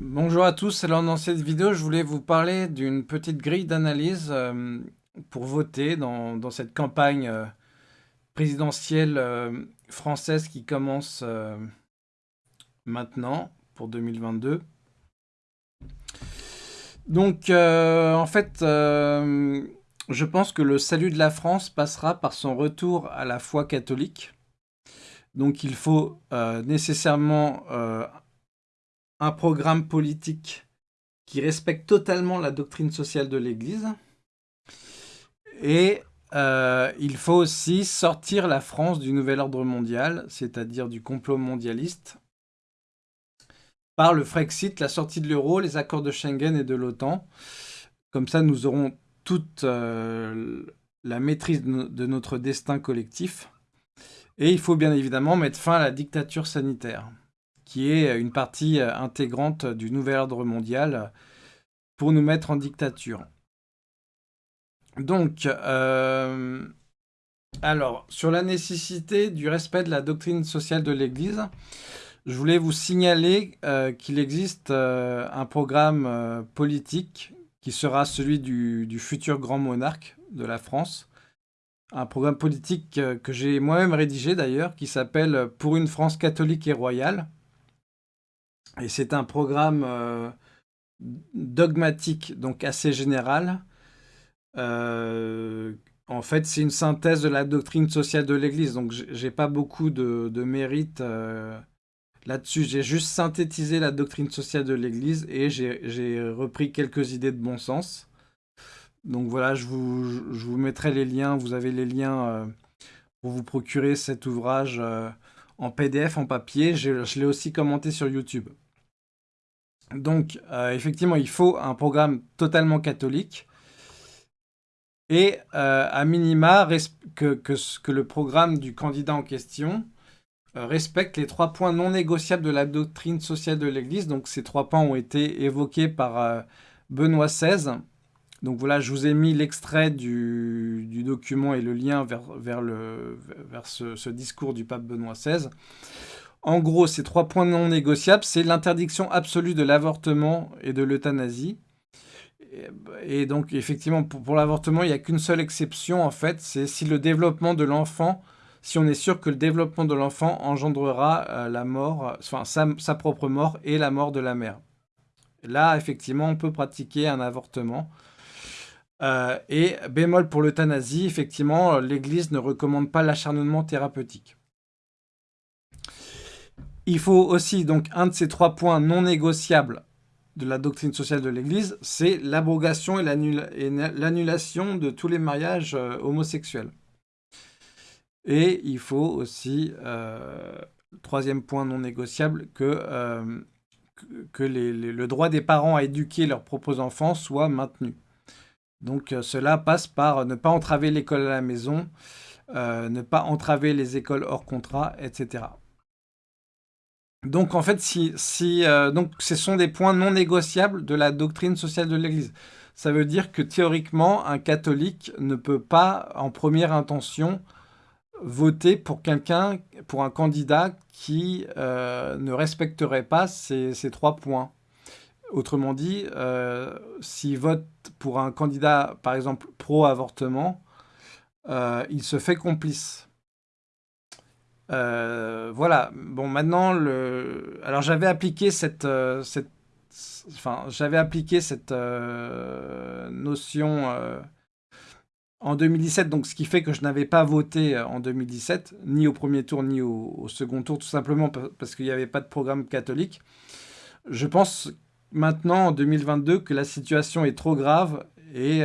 Bonjour à tous, alors dans cette vidéo je voulais vous parler d'une petite grille d'analyse euh, pour voter dans, cette campagne euh, présidentielle euh, française qui commence maintenant pour 2022. Donc en fait je pense que le salut de la France passera par son retour à la foi catholique. Donc il faut nécessairement un programme politique qui respecte totalement la doctrine sociale de l'Église. Et euh, il faut aussi sortir la France du nouvel ordre mondial, c'est-à-dire du complot mondialiste, par le Frexit, la sortie de l'euro, les accords de Schengen et de l'OTAN. Comme ça, nous aurons toute euh, la maîtrise de notre destin collectif. Et il faut bien évidemment mettre fin à la dictature sanitaire qui est une partie euh, intégrante du nouvel ordre mondial pour nous mettre en dictature. Donc, euh, alors, sur la nécessité du respect de la doctrine sociale de l'Église, je voulais vous signaler euh, qu'il existe un programme politique qui sera celui du, du, futur grand monarque de la France. Un programme politique que j'ai moi-même rédigé d'ailleurs, qui s'appelle « Pour une France catholique et royale ». Et c'est un programme euh, dogmatique, donc assez général. Euh, en fait, c'est une synthèse de la doctrine sociale de l'Église, donc j'ai pas beaucoup de, mérite euh, là-dessus. J'ai juste synthétisé la doctrine sociale de l'Église et j'ai repris quelques idées de bon sens. Donc voilà, je vous, je vous mettrai les liens, vous avez les liens pour vous procurer cet ouvrage en PDF, en papier. Je l'ai aussi commenté sur YouTube. Donc, euh, effectivement, il faut un programme totalement catholique et euh, à minima que, que, le programme du candidat en question euh, respecte les trois points non négociables de la doctrine sociale de l'Église. Donc, ces trois points ont été évoqués par Benoît XVI. Donc voilà, je vous ai mis l'extrait du, document et le lien vers, vers, le, vers ce, discours du pape Benoît XVI. En gros, ces trois points non négociables, c'est l'interdiction absolue de l'avortement et de l'euthanasie. Et donc, effectivement, pour, l'avortement, il n'y a qu'une seule exception, en fait, c'est si le développement de l'enfant, si on est sûr que le développement de l'enfant engendrera euh, la mort, enfin, sa, propre mort et la mort de la mère. Là, effectivement, on peut pratiquer un avortement. Euh, et bémol pour l'euthanasie, effectivement, l'Église ne recommande pas l'acharnement thérapeutique. Il faut aussi, donc, un de ces trois points non négociables de la doctrine sociale de l'Église, c'est l'abrogation et l'annulation de tous les mariages euh, homosexuels. Et il faut aussi, euh, troisième point non négociable, euh, que le droit des parents à éduquer leurs propres enfants soit maintenu. Donc cela passe par ne pas entraver l'école à la maison, ne pas entraver les écoles hors contrat, etc. Donc en fait, si, euh, donc, ce sont des points non négociables de la doctrine sociale de l'Église. Ça veut dire que théoriquement, un catholique ne peut pas, en première intention, voter pour quelqu'un, pour un candidat qui euh, ne respecterait pas ces, trois points. Autrement dit, euh, s'il vote pour un candidat, par exemple, pro-avortement, il se fait complice. Euh, voilà. Bon, maintenant, le... alors j'avais appliqué cette, euh, cette... Enfin, appliqué cette euh, notion en 2017, donc ce qui fait que je n'avais pas voté en 2017, ni au premier tour, ni au, second tour, tout simplement parce qu'il n'y avait pas de programme catholique. Je pense maintenant, en 2022, que la situation est trop grave et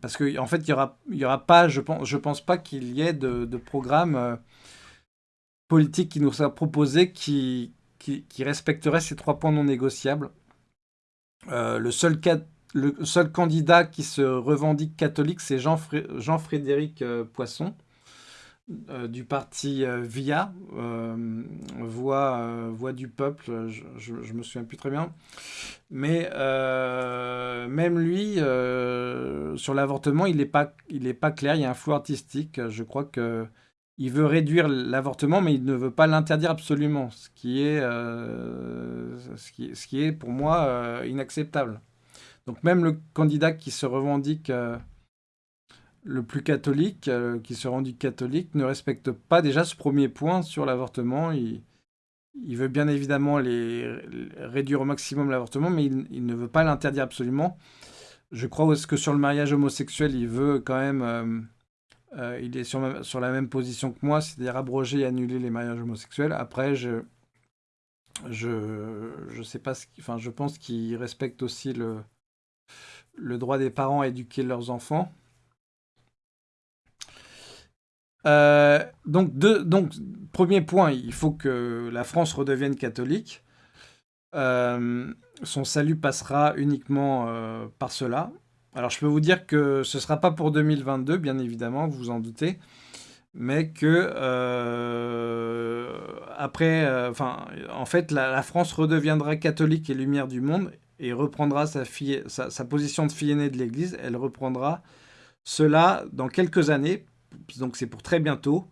parce qu'en en fait, il n'y aura, y aura pas, je pense, je pense pas qu'il y ait de, programme euh, politique qui nous soit proposé qui, qui, respecterait ces trois points non négociables. Euh, le, seul candidat qui se revendique catholique, c'est Jean-Frédéric euh, Poisson. Euh, du parti euh, VIA, euh, voix, voix, du peuple, je, ne me souviens plus très bien. Mais même lui, sur l'avortement, il n'est pas, pas clair, il y a un flou artistique. Je crois que il veut réduire l'avortement, mais il ne veut pas l'interdire absolument, ce qui est, ce, qui, est pour moi inacceptable. Donc même le candidat qui se revendique le plus catholique, qui se revendique catholique, ne respecte pas déjà ce premier point sur l'avortement. Il, veut bien évidemment les, réduire au maximum l'avortement, mais il, ne veut pas l'interdire absolument. Je crois que sur le mariage homosexuel, il veut quand même euh, il est sur, la même position que moi, c'est-à-dire abroger et annuler les mariages homosexuels. Après, je sais pas ce enfin, je pense qu'il respecte aussi le droit des parents à éduquer leurs enfants. Euh, donc, premier point, il faut que la France redevienne catholique. Euh, son salut passera uniquement par cela. Alors, je peux vous dire que ce ne sera pas pour 2022, bien évidemment, vous vous en doutez, mais que euh, après, euh, enfin, en fait, la, France redeviendra catholique et lumière du monde et reprendra sa, sa, position de fille aînée de l'Église. Elle reprendra cela dans quelques années, donc c'est pour très bientôt,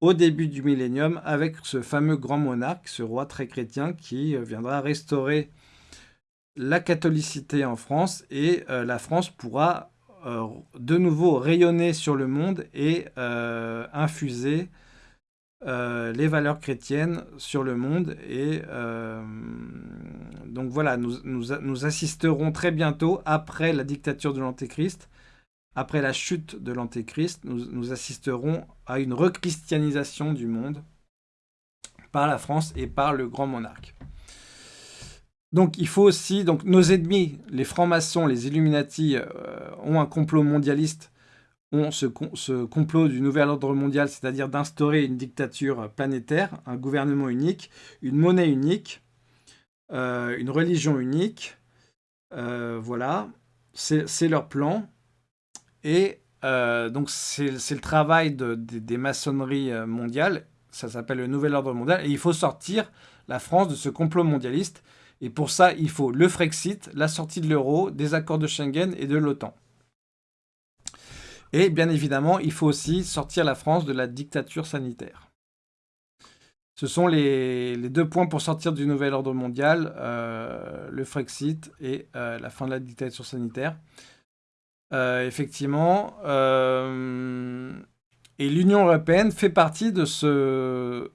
au début du millénium, avec ce fameux grand monarque, ce roi très chrétien qui viendra restaurer la catholicité en France et euh, la France pourra euh, de nouveau rayonner sur le monde et euh, infuser les valeurs chrétiennes sur le monde. Et donc voilà, nous, nous, assisterons très bientôt, après la dictature de l'Antéchrist, après la chute de l'Antéchrist, nous, nous assisterons à une rechristianisation du monde par la France et par le grand monarque. Donc il faut aussi, donc nos ennemis, les francs-maçons, les Illuminati, euh, ont un complot mondialiste, ont ce, complot du nouvel ordre mondial, c'est-à-dire d'instaurer une dictature planétaire, un gouvernement unique, une monnaie unique, euh, une religion unique. Euh, voilà, c'est leur plan. Et donc c'est le travail des maçonneries mondiales, ça s'appelle le nouvel ordre mondial, et il faut sortir la France de ce complot mondialiste et pour ça, il faut le Frexit, la sortie de l'euro, des accords de Schengen et de l'OTAN. Et bien évidemment, il faut aussi sortir la France de la dictature sanitaire. Ce sont les, deux points pour sortir du nouvel ordre mondial, euh, le Frexit et euh, la fin de la dictature sanitaire. Euh, effectivement, et l'Union européenne fait partie de ce,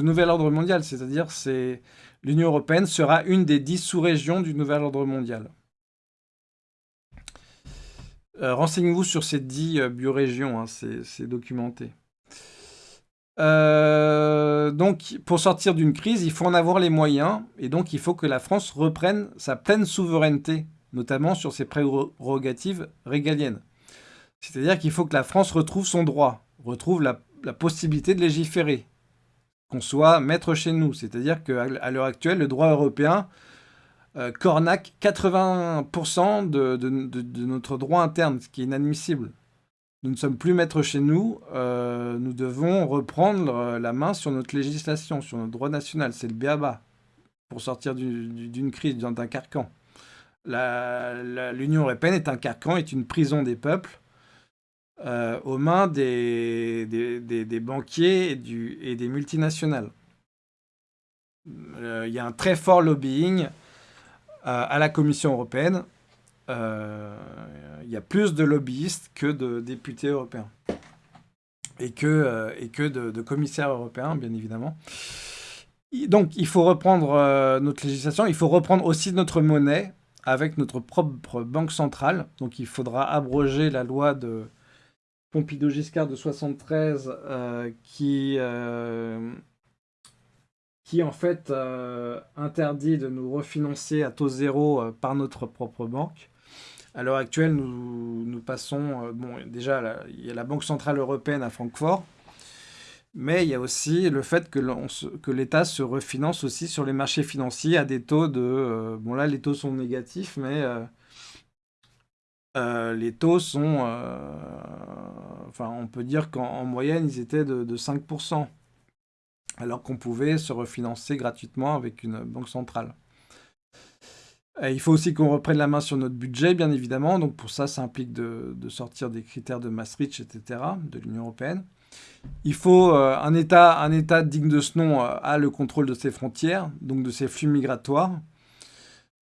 nouvel ordre mondial, c'est-à-dire c'est l'Union européenne sera une des dix sous-régions du nouvel ordre mondial. Euh, renseignez-vous sur ces dix euh, biorégions, hein, c'est documenté. Euh, donc, pour sortir d'une crise, il faut en avoir les moyens, et donc il faut que la France reprenne sa pleine souveraineté, notamment sur ses prérogatives régaliennes. C'est-à-dire qu'il faut que la France retrouve son droit, retrouve la possibilité de légiférer, qu'on soit maître chez nous. C'est-à-dire qu'à l'heure actuelle, le droit européen euh, cornaque 80% de, notre droit interne, ce qui est inadmissible. Nous ne sommes plus maîtres chez nous, euh, nous devons reprendre euh, la main sur notre législation, sur notre droit national. C'est le BABA pour sortir d'une crise, d'un carcan. L'Union européenne est un carcan, est une prison des peuples euh, aux mains des, banquiers et, des multinationales. Euh, il y a un très fort lobbying euh, à la Commission européenne. Il y a plus de lobbyistes que de députés européens. Et que, de, commissaires européens, bien évidemment. Donc, il faut reprendre notre législation. Il faut reprendre aussi notre monnaie avec notre propre banque centrale. Donc, il faudra abroger la loi de Pompidou-Giscard de 73 euh, qui, euh, qui en fait euh, interdit de nous refinancer à taux zéro par notre propre banque. À l'heure actuelle, nous, nous passons, bon, déjà, il y a la Banque Centrale Européenne à Francfort, mais il y a aussi le fait que, l'État se refinance aussi sur les marchés financiers à des taux de... bon là, les taux sont négatifs, mais euh, les taux sont... Euh, enfin, on peut dire qu'en moyenne, ils étaient de, 5%, alors qu'on pouvait se refinancer gratuitement avec une banque centrale. il faut aussi qu'on reprenne la main sur notre budget, bien évidemment. Donc pour ça, ça implique de, sortir des critères de Maastricht, etc., de l'Union européenne. Il faut un, état, un État digne de ce nom a le contrôle de ses frontières, donc de ses flux migratoires.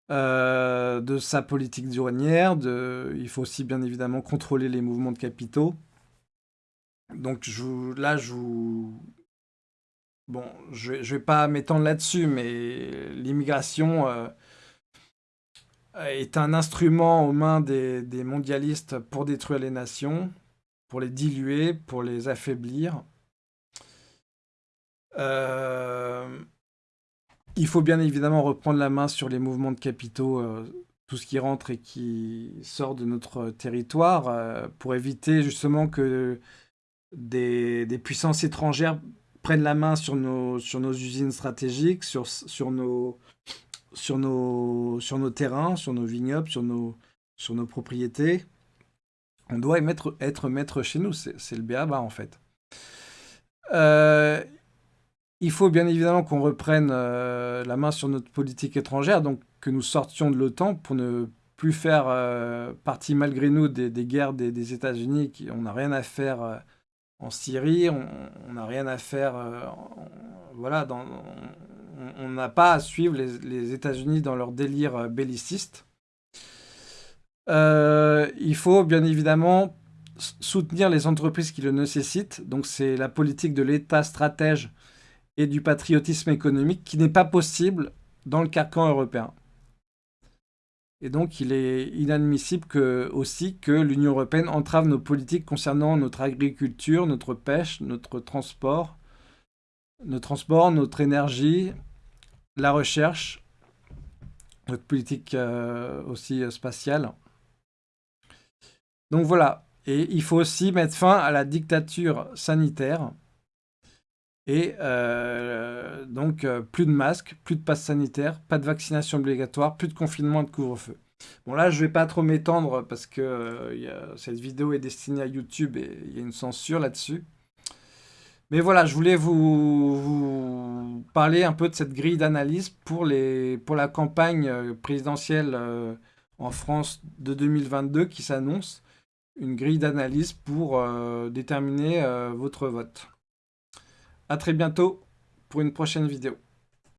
de sa politique douanière, il faut aussi bien évidemment contrôler les mouvements de capitaux. Donc là, je vous, Bon, je ne vais pas m'étendre là-dessus, mais l'immigration euh, est un instrument aux mains des, mondialistes pour détruire les nations, pour les diluer, pour les affaiblir. Euh, il faut bien évidemment reprendre la main sur les mouvements de capitaux, euh, tout ce qui rentre et qui sort de notre territoire, pour éviter justement que des puissances étrangères prennent la main sur nos, usines stratégiques, sur, nos, terrains, sur nos vignobles, sur nos propriétés. On doit être, maître chez nous, c'est le BABA en fait. Euh, il faut bien évidemment qu'on reprenne euh, la main sur notre politique étrangère, donc que nous sortions de l'OTAN pour ne plus faire euh, partie malgré nous des, guerres des, États-Unis. On n'a rien à faire en Syrie, on n'a rien à faire. Voilà, on n'a pas à suivre les, États-Unis dans leur délire belliciste. Euh, il faut bien évidemment soutenir les entreprises qui le nécessitent. Donc c'est la politique de l'État stratège et du patriotisme économique qui n'est pas possible dans le carcan européen. Et donc, il est inadmissible que, aussi que l'Union européenne entrave nos politiques concernant notre agriculture, notre pêche, notre transport, notre transport, notre énergie, la recherche, notre politique euh, aussi euh, spatiale. Donc voilà. Et il faut aussi mettre fin à la dictature sanitaire. Et euh, donc, euh, plus de masques, plus de passes sanitaires, pas de vaccination obligatoire, plus de confinement et de couvre-feu. Bon, là, je vais pas trop m'étendre parce que euh, cette vidéo est destinée à YouTube et il y a une censure là-dessus. Mais voilà, je voulais vous, parler un peu de cette grille d'analyse pour, pour la campagne présidentielle en France de 2022 qui s'annonce. Une grille d'analyse pour déterminer votre vote. A très bientôt pour une prochaine vidéo.